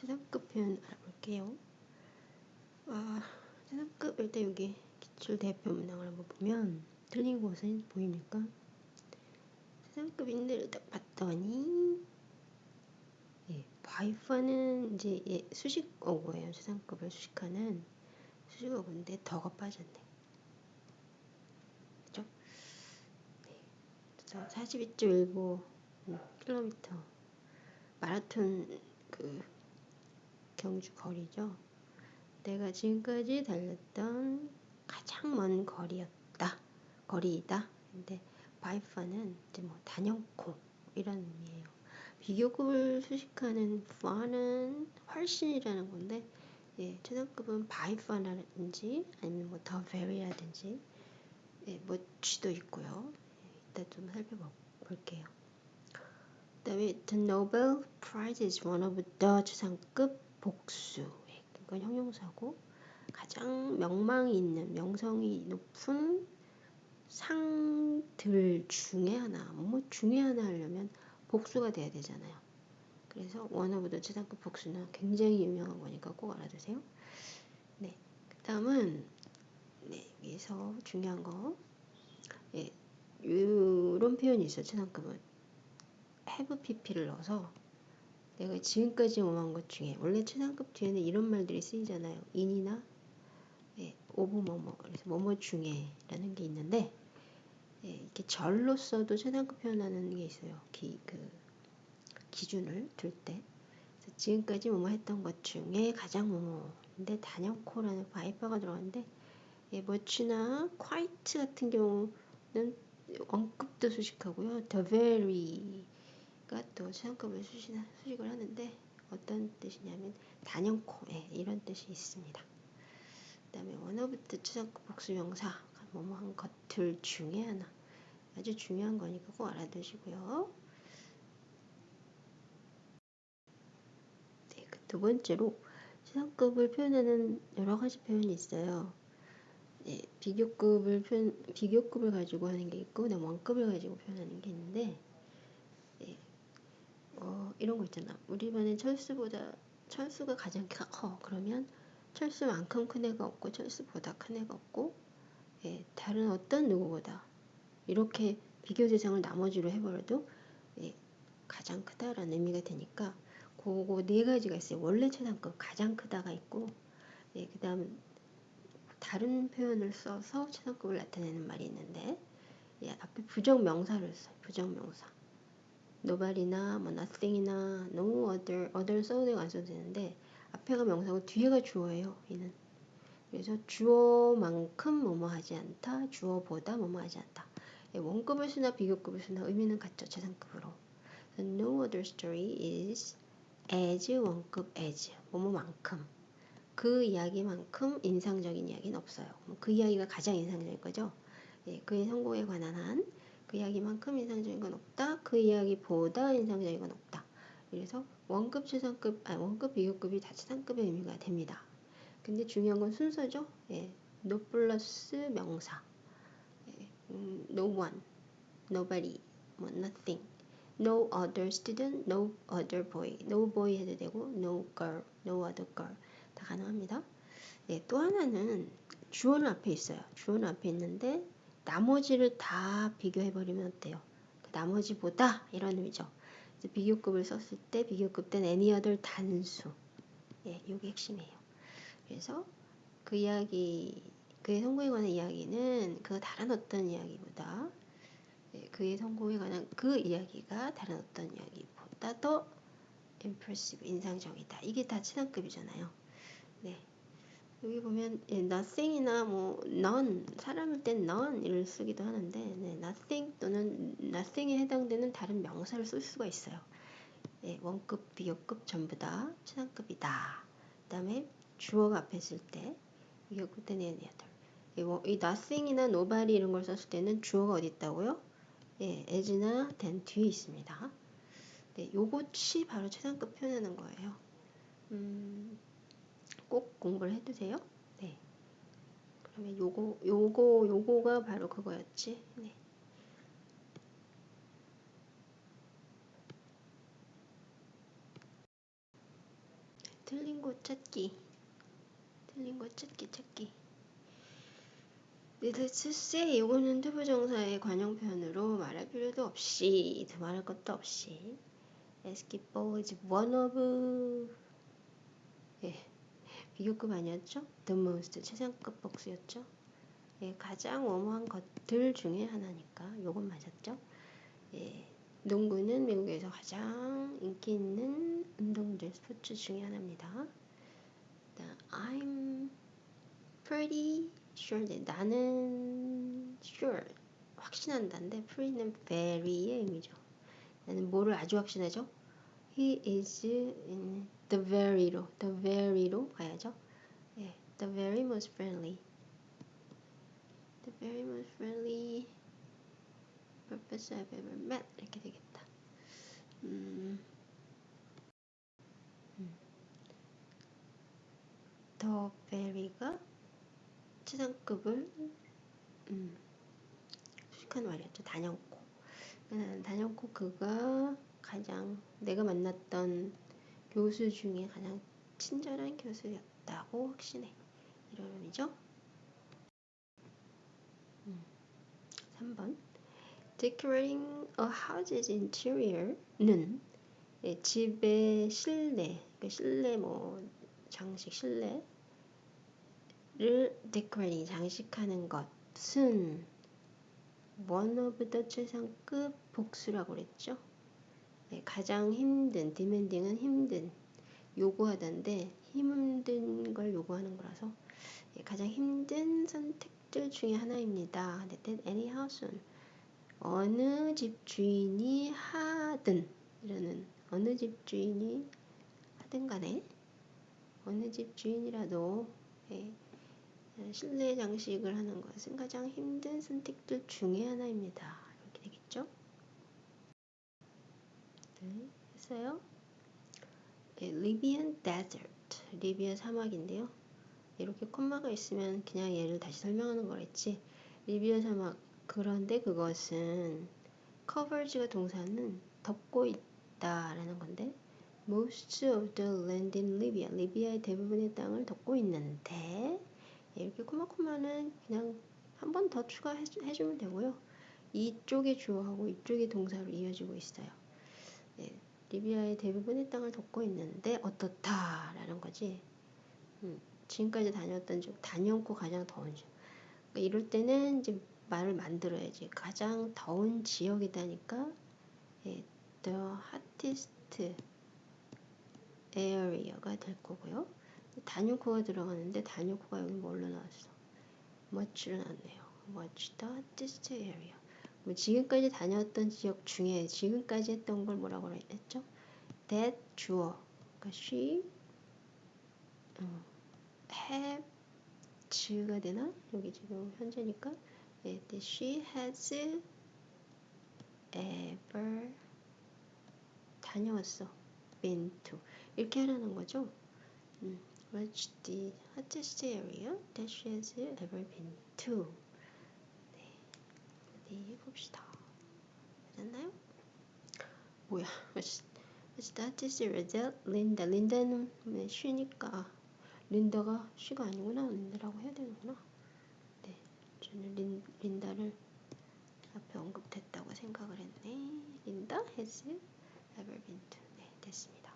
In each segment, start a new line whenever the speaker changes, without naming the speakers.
최상급 표현 알아볼게요. 아, 최상급 일단 여기 기출 대표 문항을 한번 보면 틀린 곳은 보입니까? 최상급인데 딱 봤더니 예, 바이퍼는 이제 예, 수식어고예요. 최상급을 수식하는 수식어고인데 더가 빠졌네. 그죠? 네. 42.15 킬로미터 마라톤 그 경주 거리죠. 내가 지금까지 달렸던 가장 먼 거리였다. 거리이다. 근데 바이파는 이제 뭐 단연코 이런 의미예요. 비교급을 수식하는 far는 훨씬이라는 건데 예, 최상급은 바이파라든지 아니면 뭐더 very라든지 예, much도 있고요. 예, 이따 좀 살펴볼게요. 그다음에 the Nobel Prize is one of the 최상급 복수. 이건 형용사고 가장 명망이 있는 명성이 높은 상들 중에 하나, 뭐 중에 하나 하려면 복수가 돼야 되잖아요. 그래서 the 최상급 복수는 굉장히 유명한 거니까 꼭 알아두세요. 네, 그 다음은 네, 여기서 중요한 거 예, 이런 표현이 있어요. 최상급은 have pp를 넣어서 내가 지금까지 뭐뭐한 것 중에 원래 최상급 뒤에는 이런 말들이 쓰이잖아요. in이나 예, of 뭐뭐 그래서 뭐뭐 중에라는 게 있는데 예, 이렇게 절로 써도 최상급 표현하는 게 있어요. 기, 그 기준을 둘 때. 지금까지 뭐뭐 했던 것 중에 가장 뭐뭐인데 단연코라는 by far가 들어갔는데 예, much나 quite 같은 경우는 원급도 수식하고요. the very 또 최상급을 수식을, 수식을 하는데 어떤 뜻이냐면 단연코 예, 이런 뜻이 있습니다. 그 다음에 one of the 최상급 복수명사 뭐뭐한 것들 중에 하나 아주 중요한 거니까 꼭 알아두시고요. 네, 그두 번째로 최상급을 표현하는 여러 가지 표현이 있어요. 네, 비교급을 표현, 비교급을 가지고 하는 게 있고, 원급을 가지고 표현하는 게 있는데, 어, 이런 거 있잖아. 우리 반에 철수보다 철수가 가장 커. 그러면 철수만큼 큰 애가 없고 철수보다 큰 애가 없고 예, 다른 어떤 누구보다 이렇게 비교 대상을 나머지로 해버려도 예, 가장 크다라는 의미가 되니까 그거 네 가지가 있어요. 원래 최상급 가장 크다가 있고 예, 그 다음 다른 표현을 써서 최상급을 나타내는 말이 있는데 예, 앞에 부정명사를 써요. 부정명사. Nobody나 뭐 nothing이나 no other, other 써도 안 써도 되는데 앞에가 명사고 뒤에가 주어예요. 얘는. 그래서 주어만큼 뭐뭐 하지 않다. 주어보다 뭐뭐 하지 않다. 예, 원급을 쓰나 비교급을 쓰나 의미는 같죠. 최상급으로. No other story is as 원급 as 뭐뭐만큼 그 이야기만큼 인상적인 이야기는 없어요. 그 이야기가 가장 인상적인 거죠. 예, 그의 성공에 관한 한 그 이야기만큼 인상적인 건 없다. 그 이야기보다 인상적인 건 없다. 그래서 원급, 최상급, 아 원급, 비교급이 다 최상급의 의미가 됩니다. 근데 중요한 건 순서죠. 예, no 플러스 명사. 예, 음, no one, nobody, 뭐 nothing. no other student, no other boy. no boy 해도 되고 no girl, no other girl. 다 가능합니다. 예, 또 하나는 주어는 앞에 있어요. 주어는 앞에 있는데 나머지를 다 비교해버리면 어때요? 그 나머지보다 이런 의미죠. 비교급을 썼을 때 비교급 된 any other 단수. 예, 이게 핵심이에요. 그래서 그 이야기, 그의 성공에 관한 이야기는 그 다른 어떤 이야기보다 예, 그의 성공에 관한 그 이야기가 다른 어떤 이야기보다 더 impressive, 인상적이다. 이게 다 친한급이잖아요. 네. 여기 보면 예, nothing이나 뭐 none 사람일 땐 none을 쓰기도 하는데 네, nothing 또는 nothing에 해당되는 다른 명사를 쓸 수가 있어요. 예, 원급, 비교급 전부 다 최상급이다. 그 다음에 주어가 앞에 있을 때 비교급 때는 얘네들. 이, 뭐, 이 nothing이나 nobody 이런 걸 썼을 때는 주어가 어디 있다고요? 예, as나 then 뒤에 있습니다. 네, 요것이 바로 최상급 표현하는 거예요. 음, 꼭 공부를 해두세요. 네. 그러면 요거, 요거, 요거가 바로 그거였지. 네. 틀린 곳 찾기. 틀린 곳 찾기 찾기. Say 이거는 투부정사의 관용표현으로 말할 필요도 없이 더 말할 것도 없이 basketball is one of 예, 비교급 아니었죠? The most 최상급 복수였죠? 예, 가장 뭐뭐한 것들 중에 하나니까 요건 맞았죠? 예, 농구는 미국에서 가장 인기 있는 운동들 스포츠 중에 하나입니다. I'm pretty sure 네, 나는 sure 확신한다인데 pretty는 very의 의미죠. 나는 뭐를 아주 확신하죠? He is in the very로 the very로 가야죠. 예, the very most friendly. The very most friendly professor I've ever met 이렇게 되겠다. 음, 음. 더 베리가 최상급을 음, 수식한 말이었죠. 단연코. 단연코 그가 가장 내가 만났던 교수 중에 가장 친절한 교수였다고 확신해. 이런 의미죠. 음. 3번 Decorating a house's interior는 예, 집의 실내, 그 실내 뭐 장식 실내를 decorating 장식하는 것은 one of the 최상급 복수라고 그랬죠. 네, 가장 힘든 demanding은 힘든 요구하다인데 힘든 걸 요구하는 거라서 예, 가장 힘든 선택들 중에 하나입니다. that any house는 어느 집 주인이 하든 이라는 어느 집 주인이 하든 간에 어느 집 주인이라도 예, 실내 장식을 하는 것은 가장 힘든 선택들 중에 하나입니다. 이렇게 되겠죠? 네, 했어요. 예, Libyan Desert, 리비아 사막인데요. 이렇게 콤마가 있으면 그냥 얘를 다시 설명하는 거랬지. 리비아 사막 그런데 그것은 covers가 동사는 덮고 있다 라는 건데 most of the land in Libya, 리비아의 대부분의 땅을 덮고 있는데 이렇게 코마코마는 그냥 한 번 더 추가해 주면 되고요. 이쪽이 주어하고 이쪽이 동사로 이어지고 있어요. 네, 리비아의 대부분의 땅을 덮고 있는데 어떻다라는 거지. 음, 지금까지 다녔던 중 단연코 가장 더운 중. 그러니까 이럴 때는 이제 말을 만들어야지. 가장 더운 지역이다니까 예, the hottest area가 될 거고요. 단유코가 들어가는데 단유코가 여기 뭘로 나왔어? much로 나왔네요. the hottest area. 뭐 지금까지 다녔던 지역 중에 지금까지 했던 걸 뭐라고 했죠? that 주어. 그러니까 she 어, have 즈가 되나? 여기 지금 현재니까 네, she has ever 다녀왔어. been to 이렇게 하라는 거죠. 음, what's the hottest area that she has ever been to? 네, 어디 봅시다. 맞았나요? 뭐야? what's, what's the hottest area that 린다? 린다는 왜 쉬니까 린다가 쉬가 아니구나. 린다라고 해야 되는구나. 네, 저는 린, 린다를 앞에 언급됐다고 생각을 했네. 린다 has ever been to. 네, 됐습니다.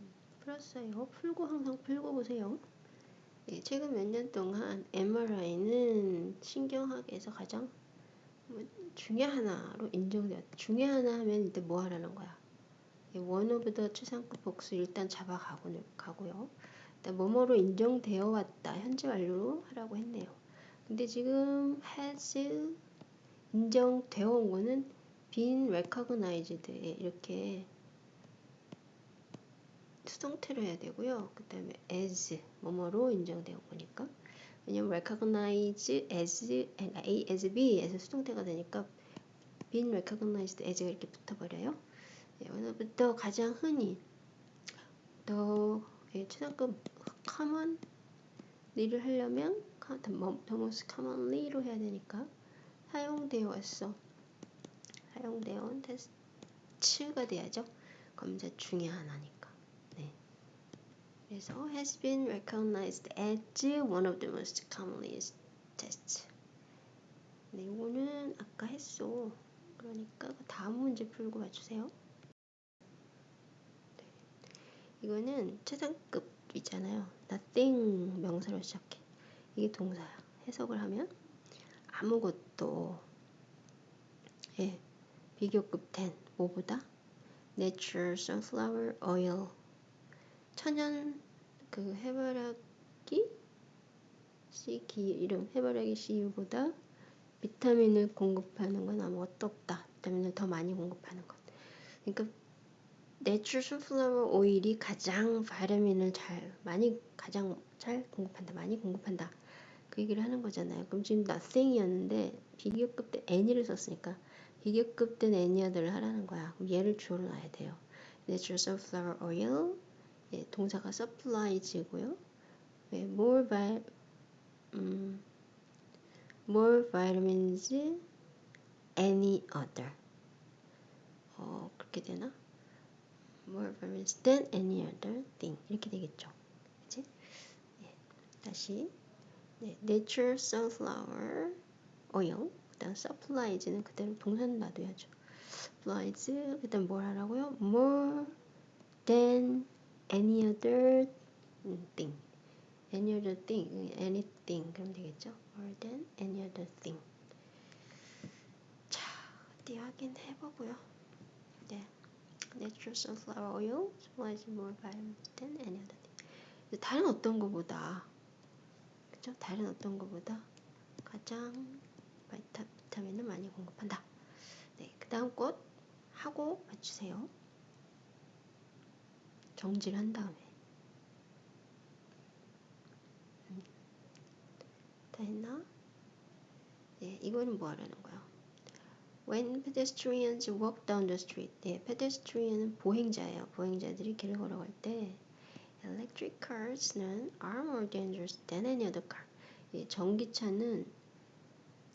음, 풀었어요. 풀고 항상 풀고 보세요. 예, 최근 몇 년 동안 MRI는 신경학에서 가장 뭐 중에 하나로 인정되었다. 중에 하나 하면 이때 뭐 하라는 거야? 원어보다 최상급 복수 일단 잡아가고, 가고요. 일단 뭐뭐로 인정되어 왔다. 현재 완료로 하라고 했네요. 근데 지금 has 인정되어 온 거는 been recognized 이렇게 수동태로 해야 되고요. 그 다음에 as 뭐뭐로 인정되어 온 거니까 왜냐면 recognize as A as B에서 수동태가 되니까 been recognized as가 이렇게 붙어버려요. 네, 오늘부터 가장 흔히 더 예, 최상급 common 일을 하려면 the most commonly로 해야 되니까 사용되어 왔어. 사용되어 온 테스트가 돼야죠. 검사 중에 하나니까. 네. 그래서 has been recognized as one of the most commonly tests. 네, 이거는 아까 했어. 그러니까 다음 문제 풀고 맞추세요. 네. 이거는 최상급이잖아요. nothing 명사로 시작해. 이게 동사야. 해석을 하면 아무것도 예, 비교급 10 뭐보다 natural sunflower oil 천연 그 해바라기 씨 기, 이름 해바라기 씨유보다 비타민을 공급하는 건 아무것도 없다. 비타민을 더 많이 공급하는 것. 그러니까 natural sunflower oil이 가장 비타민을 잘 많이 가장 잘 공급한다. 많이 공급한다. 그 얘기를 하는 거잖아요. 그럼 지금 nothing이었는데 비교급 때 any를 썼으니까 비교급 된 any어들을 하라는 거야. 그럼 얘를 주어로 놔야 돼요. natural sunflower oil 예, 동사가 supplies고요. 예, more vi, 음, more vitamins any other. 어, 그렇게 되나? more vitamins than any other thing. 이렇게 되겠죠. 그치? 예, 다시. 네, natural sunflower oil. 그 다음 supplies는 그대로 동사는 놔둬야죠. supplies. 그 다음 뭘 하라고요? more than any other thing. any other thing, anything 그럼 되겠죠? more than any other thing. 자, 어디 확인해 보고요. 네, natural sunflower oil supplies more vitamins than any other thing. 다른 어떤 것보다 그죠? 다른 어떤 것보다 가장 바이타, 비타민을 많이 공급한다. 네, 그 다음 꽃 하고 맞추세요. 정지를 한 다음에 음. 다 했나? 네, 이거는 뭐 하라는 거야? When pedestrians walk down the street. 네, pedestrian은 보행자예요. 보행자들이 길을 걸어갈 때 electric cars는 are more dangerous than any other car. 예, 전기차는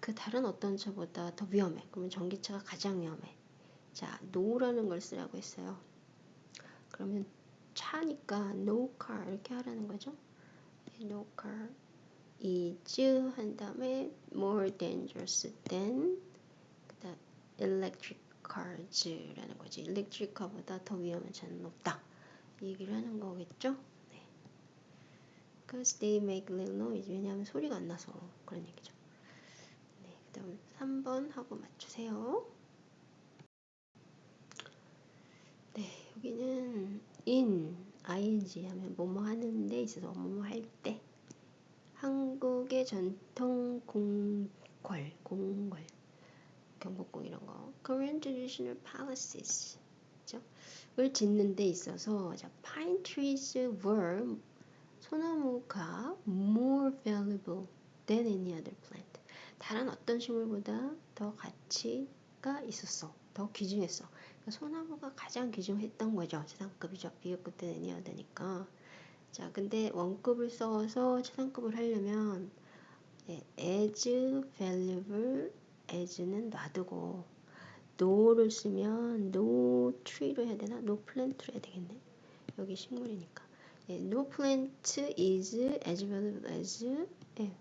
그 다른 어떤 차보다 더 위험해. 그러면 전기차가 가장 위험해. 자, no라는 걸 쓰라고 했어요. 그러면 차니까 no car 이렇게 하라는 거죠. no car is 한 다음에 more dangerous than 그다음 electric cars라는 거지. electric car보다 더 위험한 차는 없다. 이 얘기를 하는 거겠죠. 네. Because they make little noise. 왜냐하면 소리가 안 나서 그런 얘기죠. 네, 그 다음 3번 하고 맞추세요. 네, 여기는 in, ing 하면 뭐뭐 하는 데 있어서 뭐뭐 할 때. 한국의 전통 공궐, 공궐, 경복궁 이런 거. Korean traditional palaces. 그죠? 을 짓는 데 있어서 자, pine trees were 소나무가 more valuable than any other plant. 다른 어떤 식물보다 더 가치 가 있었어. 더 귀중했어. 그러니까 소나무가 가장 귀중했던 거죠. 최상급이죠. 비교급 때는 아니어야 되니까. 자, 근데 원급을 써서 최상급을 하려면 예, as valuable as는 놔두고 no를 쓰면 no tree로 해야 되나? no plant로 해야 되겠네. 여기 식물이니까. 예, no plant is as valuable as 예,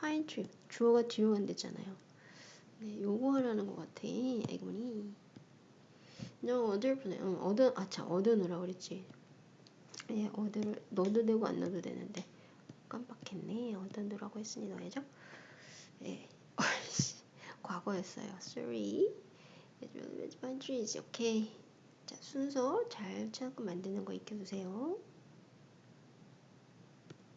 pine tree. 주어가 뒤로 간댔잖아요. 네, 요거 하라는 것 같아. 애구니. No other plant. 어, 얻어, 아, 참, 얻어놓으라 그랬지. 예, 얻어를 넣어도 되고 안 넣어도 되는데. 깜빡했네. 얻어놓으라고 했으니 넣어야죠. 예. 과거였어요. Sorry. pine trees. 오케이. 자, 순서 잘 찾고 만드는 거 익혀두세요.